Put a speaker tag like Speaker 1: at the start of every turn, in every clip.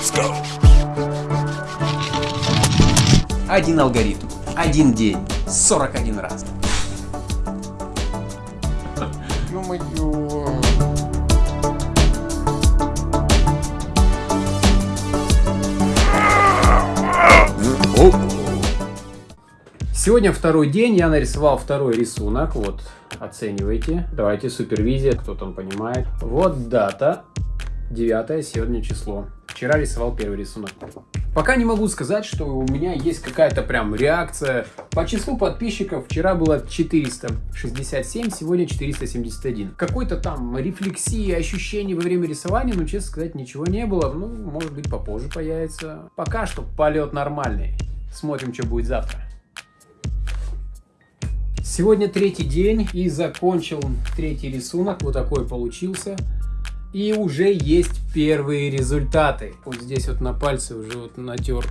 Speaker 1: Let's go.
Speaker 2: Один алгоритм, один день, 41 раз.
Speaker 3: Ё-моё.
Speaker 2: Сегодня второй день, я нарисовал второй рисунок, вот, оценивайте. Давайте, супервизия, кто там понимает. Вот дата, 9 сегодня число. Вчера рисовал первый рисунок. Пока не могу сказать, что у меня есть какая-то прям реакция. По числу подписчиков вчера было 467, сегодня 471. Какой-то там рефлексии, ощущений во время рисования, но, честно сказать, ничего не было. Ну, может быть, попозже появится. Пока что полет нормальный. Смотрим, что будет завтра. Сегодня третий день и закончил третий рисунок. Вот такой получился. И уже есть первые результаты. Вот здесь вот на пальце уже вот натер.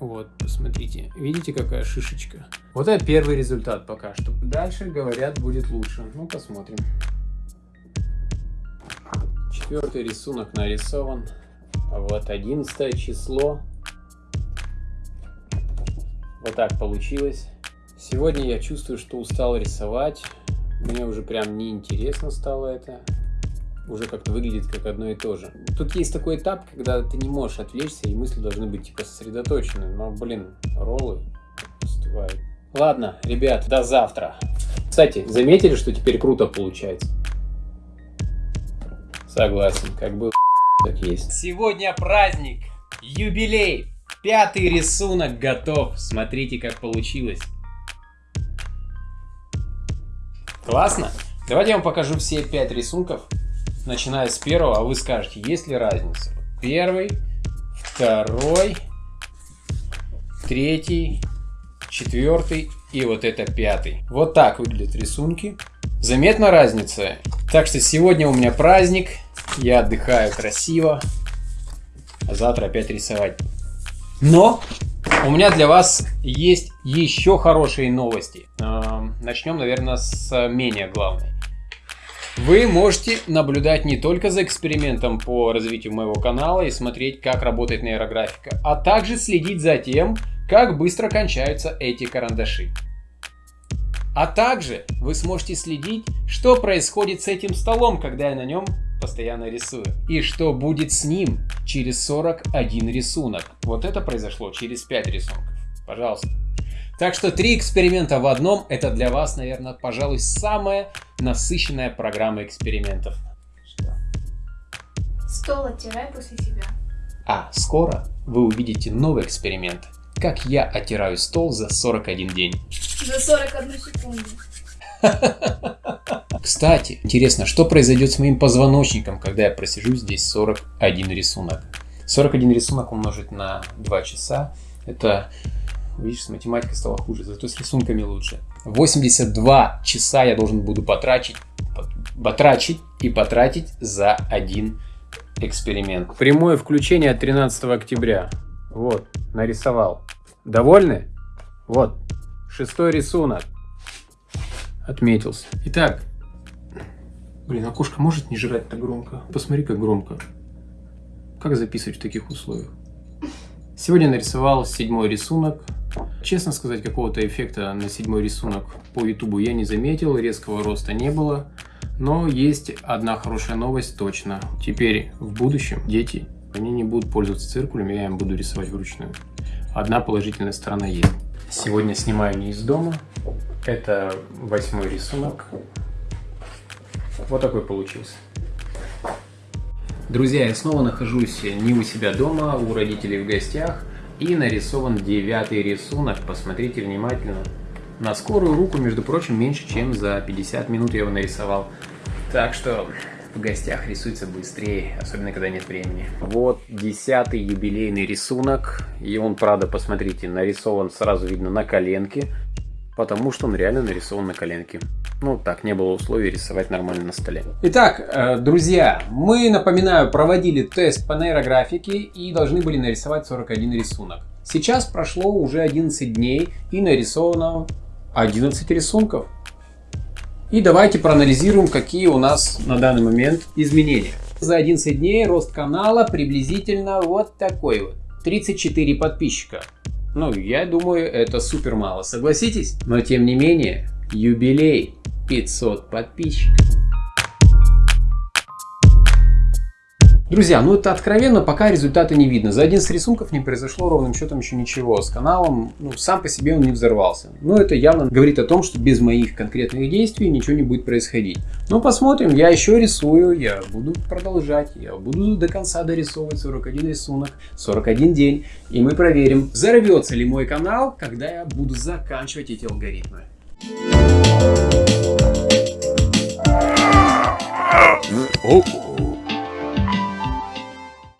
Speaker 2: Вот, посмотрите. Видите, какая шишечка? Вот это первый результат пока что. Дальше, говорят, будет лучше. Ну, посмотрим. Четвертый рисунок нарисован. Вот одиннадцатое число. Вот так получилось. Сегодня я чувствую, что устал рисовать. Мне уже прям неинтересно стало это. Уже как-то выглядит как одно и то же. Тут есть такой этап, когда ты не можешь отвлечься, и мысли должны быть типа сосредоточены. Но, блин, роллы остывают. Ладно, ребят, до завтра. Кстати, заметили, что теперь круто получается? Согласен, как был так есть. Сегодня праздник, юбилей. Пятый рисунок готов. Смотрите, как получилось. Классно? Давайте я вам покажу все пять рисунков, начиная с первого, а вы скажете, есть ли разница. Первый, второй, третий, четвертый и вот это пятый. Вот так выглядят рисунки. Заметна разница? Так что сегодня у меня праздник, я отдыхаю красиво, а завтра опять рисовать. Но у меня для вас есть еще хорошие новости. Эм, Начнем, наверное, с менее главной. Вы можете наблюдать не только за экспериментом по развитию моего канала и смотреть, как работает нейрографика, а также следить за тем, как быстро кончаются эти карандаши. А также вы сможете следить, что происходит с этим столом, когда я на нем постоянно рисую. И что будет с ним через 41 рисунок. Вот это произошло через 5 рисунков. Пожалуйста. Так что три эксперимента в одном, это для вас, наверное, пожалуй, самая насыщенная программа экспериментов. Что?
Speaker 4: Стол оттирай после себя.
Speaker 2: А скоро вы увидите новый эксперимент. Как я оттираю стол за 41 день.
Speaker 4: За 41 секунду.
Speaker 2: Кстати, интересно, что произойдет с моим позвоночником, когда я просижу здесь 41 рисунок? 41 рисунок умножить на 2 часа, это, видишь, с математикой стало хуже, зато с рисунками лучше. 82 часа я должен буду потратить, потрачить и потратить за один эксперимент. Прямое включение от 13 октября. Вот, нарисовал. Довольны? Вот, шестой рисунок. Отметился. Итак, блин, окошко может не жрать так громко? Посмотри, как громко. Как записывать в таких условиях? Сегодня нарисовал седьмой рисунок. Честно сказать, какого-то эффекта на седьмой рисунок по ютубу я не заметил, резкого роста не было. Но есть одна хорошая новость точно. Теперь в будущем дети, они не будут пользоваться циркулем, я им буду рисовать вручную. Одна положительная сторона есть. Сегодня снимаю не из дома. Это восьмой рисунок. Вот такой получился. Друзья, я снова нахожусь не у себя дома, у родителей в гостях. И нарисован девятый рисунок. Посмотрите внимательно. На скорую руку, между прочим, меньше, чем за 50 минут я его нарисовал. Так что в гостях рисуется быстрее, особенно когда нет времени. Вот десятый юбилейный рисунок. И он, правда, посмотрите, нарисован сразу видно на коленке. Потому что он реально нарисован на коленке. Ну, так, не было условий рисовать нормально на столе. Итак, э, друзья, мы, напоминаю, проводили тест по нейрографике и должны были нарисовать 41 рисунок. Сейчас прошло уже 11 дней и нарисовано 11 рисунков. И давайте проанализируем, какие у нас на данный момент изменения. За 11 дней рост канала приблизительно вот такой вот. 34 подписчика. Ну, я думаю, это супер мало, согласитесь? Но тем не менее, юбилей 500 подписчиков. Друзья, ну это откровенно, пока результата не видно. За 11 рисунков не произошло ровным счетом еще ничего. С каналом, ну, сам по себе он не взорвался. Но это явно говорит о том, что без моих конкретных действий ничего не будет происходить. Ну, посмотрим, я еще рисую, я буду продолжать, я буду до конца дорисовывать 41 рисунок, 41 день. И мы проверим, взорвется ли мой канал, когда я буду заканчивать эти алгоритмы. Oh.